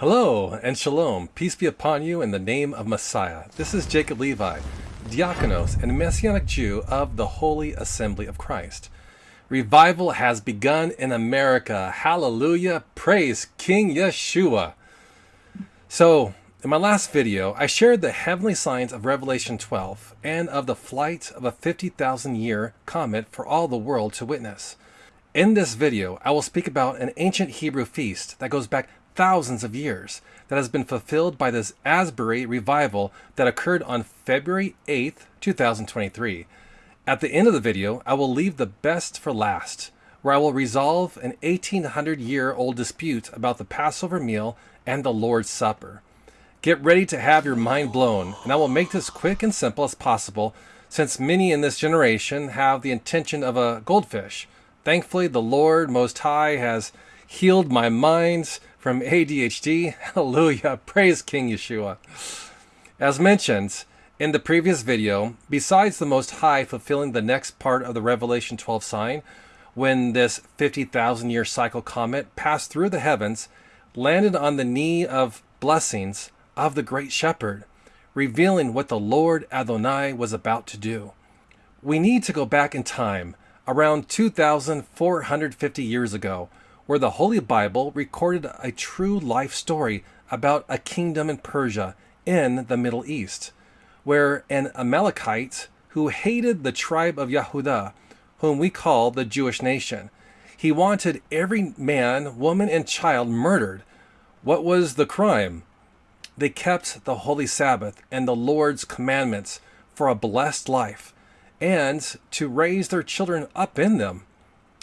Hello and shalom. Peace be upon you in the name of Messiah. This is Jacob Levi, diakonos and messianic Jew of the Holy Assembly of Christ. Revival has begun in America. Hallelujah. Praise King Yeshua. So, in my last video, I shared the heavenly signs of Revelation 12 and of the flight of a 50,000 year comet for all the world to witness. In this video, I will speak about an ancient Hebrew feast that goes back thousands of years that has been fulfilled by this Asbury revival that occurred on February 8th, 2023. At the end of the video, I will leave the best for last, where I will resolve an 1800 year old dispute about the Passover meal and the Lord's Supper. Get ready to have your mind blown, and I will make this quick and simple as possible since many in this generation have the intention of a goldfish. Thankfully, the Lord Most High has healed my mind from ADHD. Hallelujah. Praise King Yeshua. As mentioned, in the previous video, besides the Most High fulfilling the next part of the Revelation 12 sign, when this 50,000 year cycle comet passed through the heavens, landed on the knee of blessings of the great shepherd, revealing what the Lord Adonai was about to do. We need to go back in time, around 2,450 years ago, where the Holy Bible recorded a true life story about a kingdom in Persia in the Middle East where an Amalekite who hated the tribe of Yehudah, whom we call the Jewish nation, he wanted every man, woman, and child murdered. What was the crime? They kept the holy Sabbath and the Lord's commandments for a blessed life and to raise their children up in them.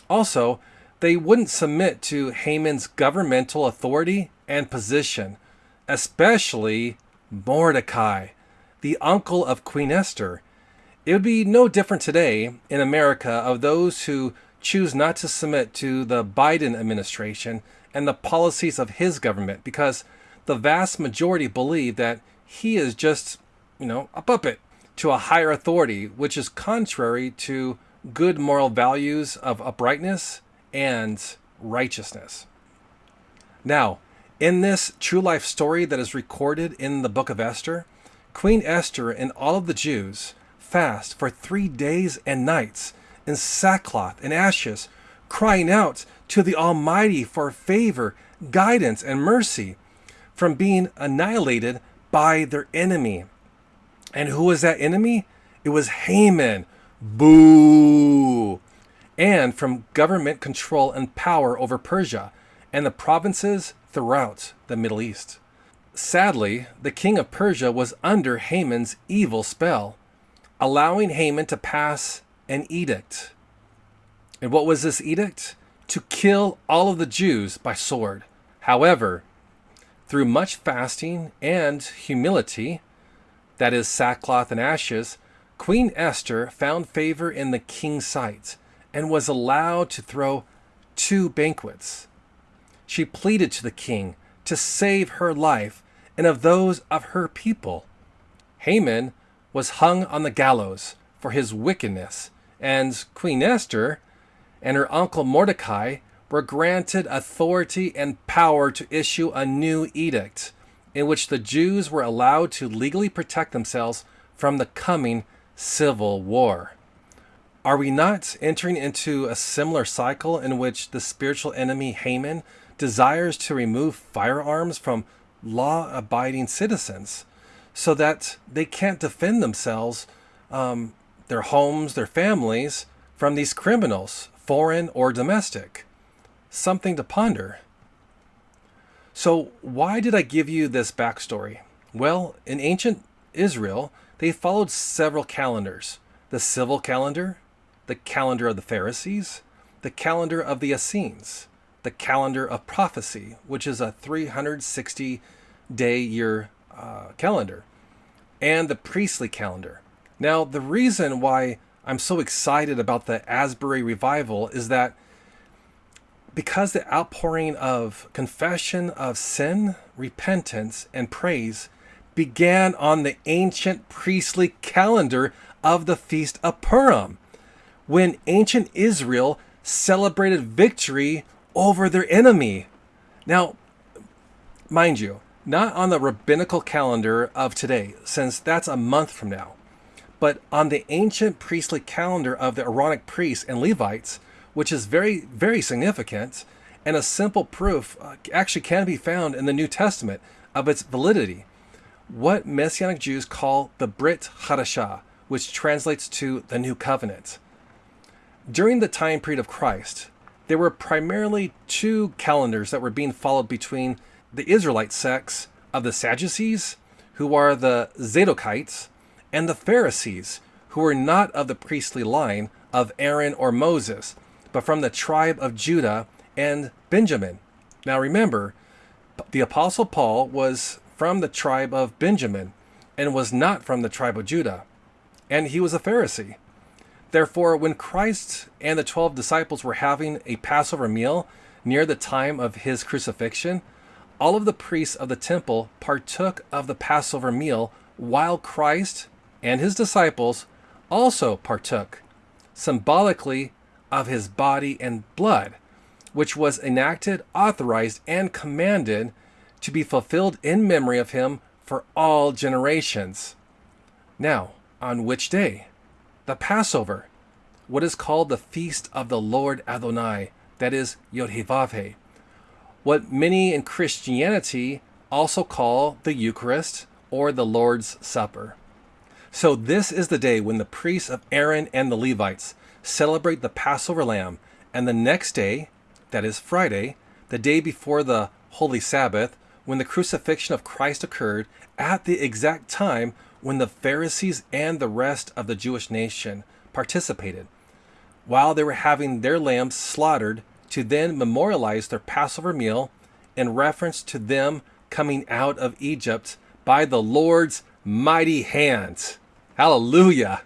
Also, they wouldn't submit to Haman's governmental authority and position, especially Mordecai the uncle of Queen Esther. It would be no different today in America of those who choose not to submit to the Biden administration and the policies of his government because the vast majority believe that he is just, you know, a puppet to a higher authority, which is contrary to good moral values of uprightness and righteousness. Now, in this true life story that is recorded in the book of Esther, Queen Esther and all of the Jews fast for three days and nights in sackcloth and ashes, crying out to the Almighty for favor, guidance, and mercy from being annihilated by their enemy. And who was that enemy? It was Haman. Boo! And from government control and power over Persia and the provinces throughout the Middle East. Sadly, the king of Persia was under Haman's evil spell, allowing Haman to pass an edict. And what was this edict? To kill all of the Jews by sword. However, through much fasting and humility, that is, sackcloth and ashes, Queen Esther found favor in the king's sight and was allowed to throw two banquets. She pleaded to the king to save her life and of those of her people. Haman was hung on the gallows for his wickedness, and Queen Esther and her uncle Mordecai were granted authority and power to issue a new edict in which the Jews were allowed to legally protect themselves from the coming civil war. Are we not entering into a similar cycle in which the spiritual enemy Haman desires to remove firearms from law abiding citizens so that they can't defend themselves, um, their homes, their families from these criminals, foreign or domestic. Something to ponder. So, why did I give you this backstory? Well, in ancient Israel, they followed several calendars the civil calendar, the calendar of the Pharisees, the calendar of the Essenes, the calendar of prophecy, which is a 360 day year uh, calendar, and the priestly calendar. Now, the reason why I'm so excited about the Asbury revival is that because the outpouring of confession of sin, repentance, and praise began on the ancient priestly calendar of the Feast of Purim, when ancient Israel celebrated victory over their enemy. Now, Mind you, not on the rabbinical calendar of today, since that's a month from now, but on the ancient priestly calendar of the Aaronic priests and Levites, which is very, very significant, and a simple proof uh, actually can be found in the New Testament of its validity. What Messianic Jews call the Brit Hadashah, which translates to the New Covenant. During the time period of Christ, there were primarily two calendars that were being followed between the Israelite sects of the Sadducees, who are the Zadokites, and the Pharisees, who were not of the priestly line of Aaron or Moses, but from the tribe of Judah and Benjamin. Now remember, the Apostle Paul was from the tribe of Benjamin and was not from the tribe of Judah, and he was a Pharisee. Therefore, when Christ and the twelve disciples were having a Passover meal near the time of his crucifixion, all of the priests of the temple partook of the Passover meal while Christ and his disciples also partook, symbolically, of his body and blood, which was enacted, authorized, and commanded to be fulfilled in memory of him for all generations. Now, on which day? The Passover, what is called the Feast of the Lord Adonai, that is Yod-Heh-Vav-Heh, what many in Christianity also call the Eucharist or the Lord's Supper. So this is the day when the priests of Aaron and the Levites celebrate the Passover lamb, and the next day, that is Friday, the day before the Holy Sabbath, when the crucifixion of Christ occurred at the exact time when the Pharisees and the rest of the Jewish nation participated, while they were having their lambs slaughtered to then memorialize their Passover meal in reference to them coming out of Egypt by the Lord's mighty hand. Hallelujah!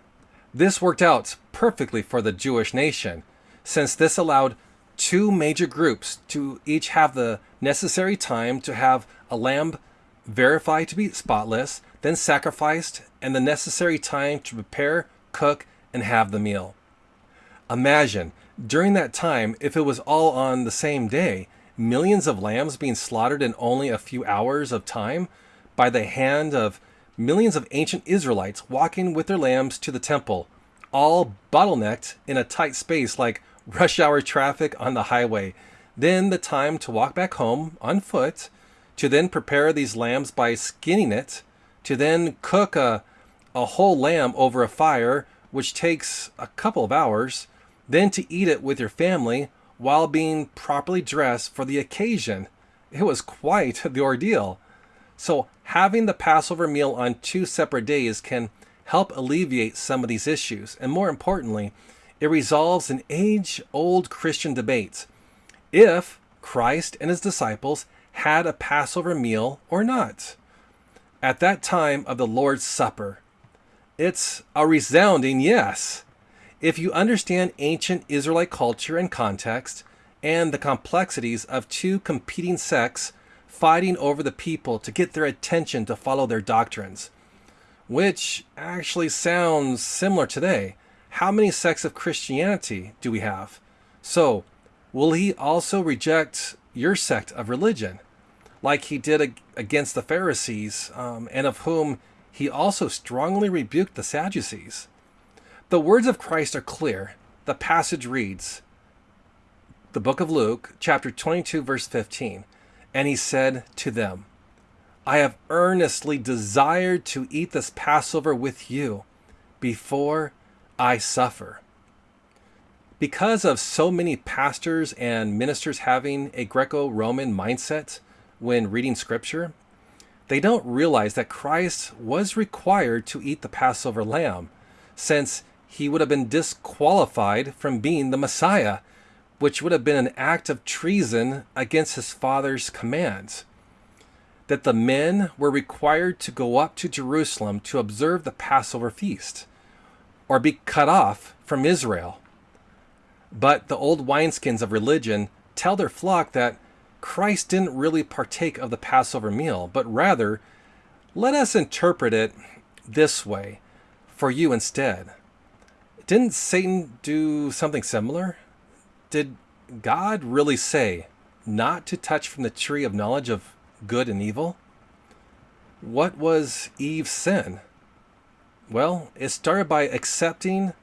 This worked out perfectly for the Jewish nation, since this allowed two major groups to each have the necessary time to have a lamb verified to be spotless, then sacrificed, and the necessary time to prepare, cook, and have the meal. Imagine, during that time, if it was all on the same day, millions of lambs being slaughtered in only a few hours of time by the hand of millions of ancient Israelites walking with their lambs to the temple, all bottlenecked in a tight space like rush hour traffic on the highway. Then the time to walk back home on foot, to then prepare these lambs by skinning it, to then cook a, a whole lamb over a fire, which takes a couple of hours, then to eat it with your family while being properly dressed for the occasion. It was quite the ordeal. So, having the Passover meal on two separate days can help alleviate some of these issues. And more importantly, it resolves an age old Christian debate if Christ and his disciples had a Passover meal or not. At that time of the Lord's Supper, it's a resounding yes. If you understand ancient Israelite culture and context, and the complexities of two competing sects fighting over the people to get their attention to follow their doctrines, which actually sounds similar today. How many sects of Christianity do we have? So, will he also reject your sect of religion, like he did against the Pharisees, um, and of whom he also strongly rebuked the Sadducees? The words of Christ are clear. The passage reads, the book of Luke, chapter 22, verse 15. And he said to them, I have earnestly desired to eat this Passover with you before I suffer. Because of so many pastors and ministers having a Greco Roman mindset when reading scripture, they don't realize that Christ was required to eat the Passover lamb, since he would have been disqualified from being the Messiah, which would have been an act of treason against his father's commands that the men were required to go up to Jerusalem to observe the Passover feast or be cut off from Israel. But the old wineskins of religion tell their flock that Christ didn't really partake of the Passover meal, but rather, let us interpret it this way for you instead. Didn't Satan do something similar? Did God really say not to touch from the tree of knowledge of good and evil? What was Eve's sin? Well, it started by accepting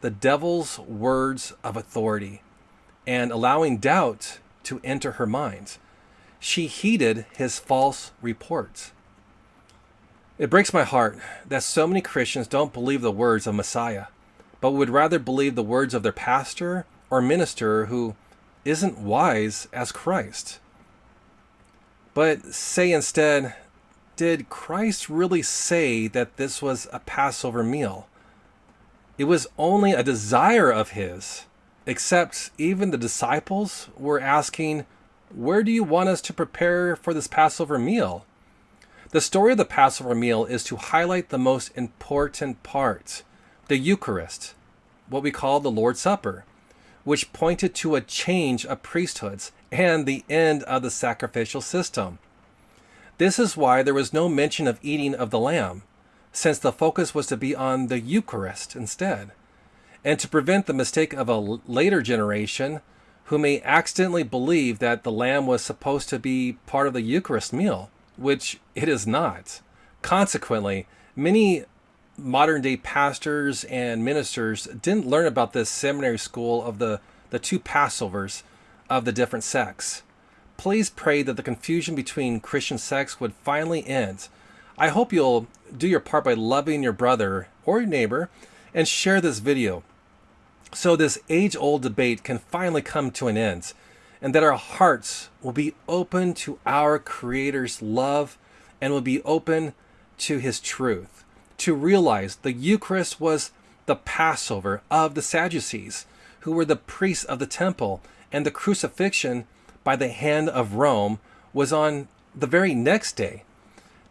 the devil's words of authority and allowing doubt to enter her mind. She heeded his false reports. It breaks my heart that so many Christians don't believe the words of Messiah, but would rather believe the words of their pastor or minister who isn't wise as Christ. But say instead, did Christ really say that this was a Passover meal? It was only a desire of his, except even the disciples were asking, Where do you want us to prepare for this Passover meal? The story of the Passover meal is to highlight the most important part, the Eucharist, what we call the Lord's Supper, which pointed to a change of priesthoods and the end of the sacrificial system. This is why there was no mention of eating of the lamb, since the focus was to be on the Eucharist instead, and to prevent the mistake of a later generation who may accidentally believe that the lamb was supposed to be part of the Eucharist meal, which it is not. Consequently, many modern day pastors and ministers didn't learn about this seminary school of the, the two Passovers of the different sects. Please pray that the confusion between Christian sects would finally end. I hope you'll do your part by loving your brother or your neighbor and share this video so this age old debate can finally come to an end and that our hearts will be open to our Creator's love and will be open to His truth. To realize the Eucharist was the Passover of the Sadducees, who were the priests of the temple, and the crucifixion by the hand of Rome was on the very next day.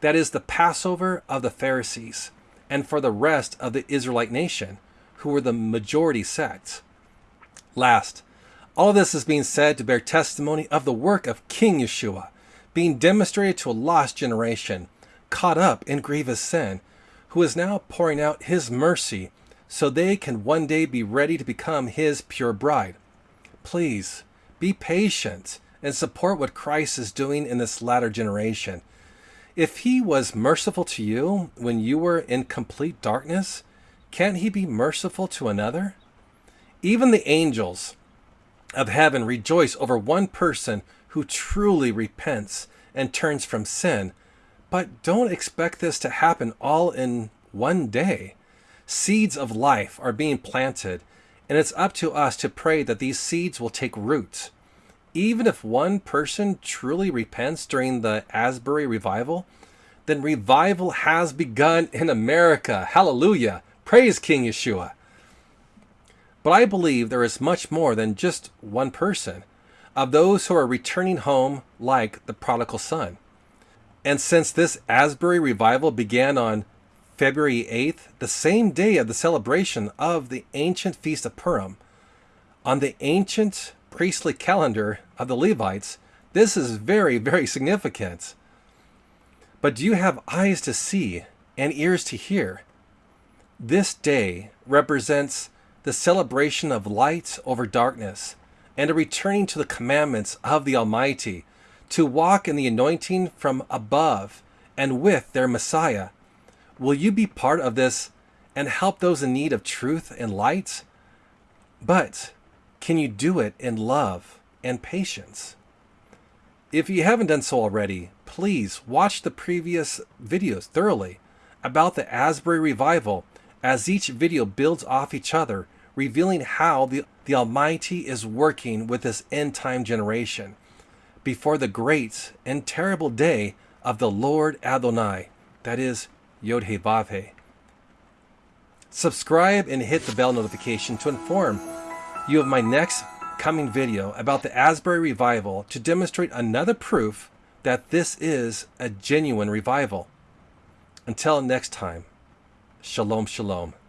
That is the Passover of the Pharisees, and for the rest of the Israelite nation, who were the majority sect. Last, all this is being said to bear testimony of the work of King Yeshua, being demonstrated to a lost generation, caught up in grievous sin, who is now pouring out his mercy so they can one day be ready to become his pure bride. Please, be patient and support what Christ is doing in this latter generation. If he was merciful to you when you were in complete darkness, can't he be merciful to another? Even the angels of heaven rejoice over one person who truly repents and turns from sin. But don't expect this to happen all in one day. Seeds of life are being planted, and it's up to us to pray that these seeds will take root even if one person truly repents during the Asbury revival, then revival has begun in America. Hallelujah. Praise King Yeshua. But I believe there is much more than just one person of those who are returning home like the prodigal son. And since this Asbury revival began on February 8th, the same day of the celebration of the ancient feast of Purim, on the ancient priestly calendar of the Levites, this is very, very significant. But do you have eyes to see and ears to hear? This day represents the celebration of light over darkness and a returning to the commandments of the Almighty to walk in the anointing from above and with their Messiah. Will you be part of this and help those in need of truth and light? But can you do it in love and patience? If you haven't done so already, please watch the previous videos thoroughly about the Asbury Revival as each video builds off each other, revealing how the, the Almighty is working with this end time generation before the great and terrible day of the Lord Adonai, that is, Yod He Vav He. Subscribe and hit the bell notification to inform you of my next coming video about the Asbury Revival to demonstrate another proof that this is a genuine revival. Until next time, Shalom Shalom.